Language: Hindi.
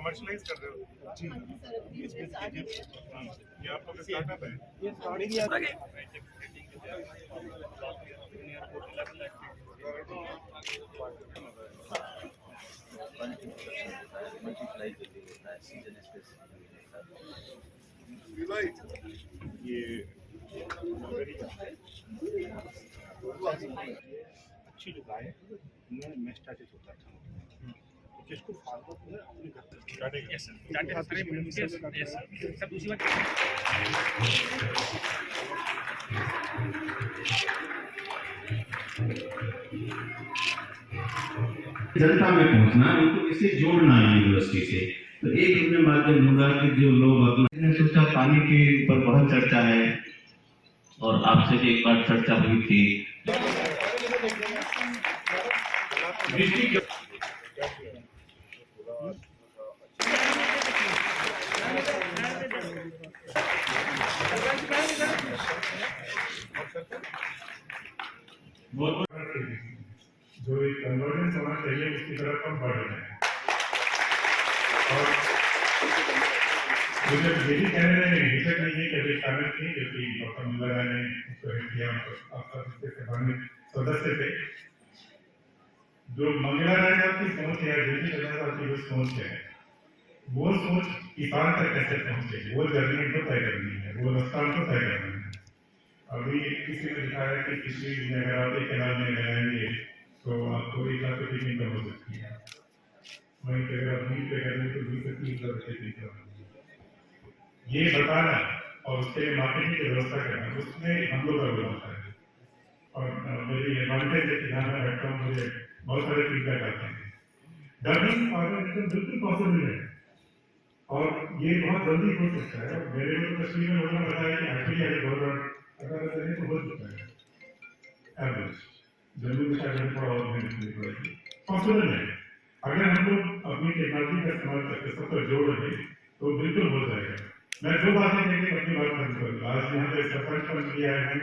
कमर्शलाइज कर रहे हो जी हाँ, ये आप लोग का स्टार्टअप है ये ही आप- मल्टीप्लाई होता है ये अच्छी है था तो जिसको जनता में पहुँचना उनको इससे जोड़ना है यूनिवर्सिटी से। तो एक इनमें माध्यम होगा कि जो लोग अपना सोचा पानी के ऊपर बहुत चर्चा है, और आपसे भी एक बार चर्चा हुई थी। जो एक कन्वर्जेंस होना चाहिए, उसकी तरफ़ हम बढ़ रहे हैं। और मुझे ये भी कहने में हिचक नहीं है कि अभी शामिल थी जो कि डॉक्टर मुल्ला ने उसको हेड किया आपका इसके संबंधित सदस्य थे। जो मंगला राय साहब की सोच है दिल्ली राय साहब की जो सोच है, वो सोच किसान तक कैसे पहुँचे? वो जर्नी को तय करनी है, वो रास्ता को तय करना है। किसी ने दिखाया कि किसी में अगर आप एक कैनाल में लगाएँगे तो आपको एक लाख रुपये की इनकम हो सकती है। वहीं पे अगर आप बीस पे कर रहे तो बीस से तीस लाख रुपये की इनकम होगी ये बताना और उसके लिए मार्केटिंग की व्यवस्था करना उसमें हम लोग का होता है। और अ, मेरी एडवांटेज है कि यहाँ मैं बैठता हूँ मुझे बहुत सारे फीडबैक आते हैं। डबिंग ऑर्गेनाइजेशन बिल्कुल पॉसिबल है। और ये बहुत जल्दी हो सकता है। मेरे को तो तस्वीर में लोगों ने बताया कि एक्चुअली अगर गवर्नमेंट अगर तो हो है है हम लोग अपनी टेक्नोलॉजी का इस्तेमाल करके सबको जोड़ रहे तो बिल्कुल हो जाएगा मैं दो बातें कहकर अपनी बात खत्म करूँगा आज यहाँ पे सरपंच बन किया है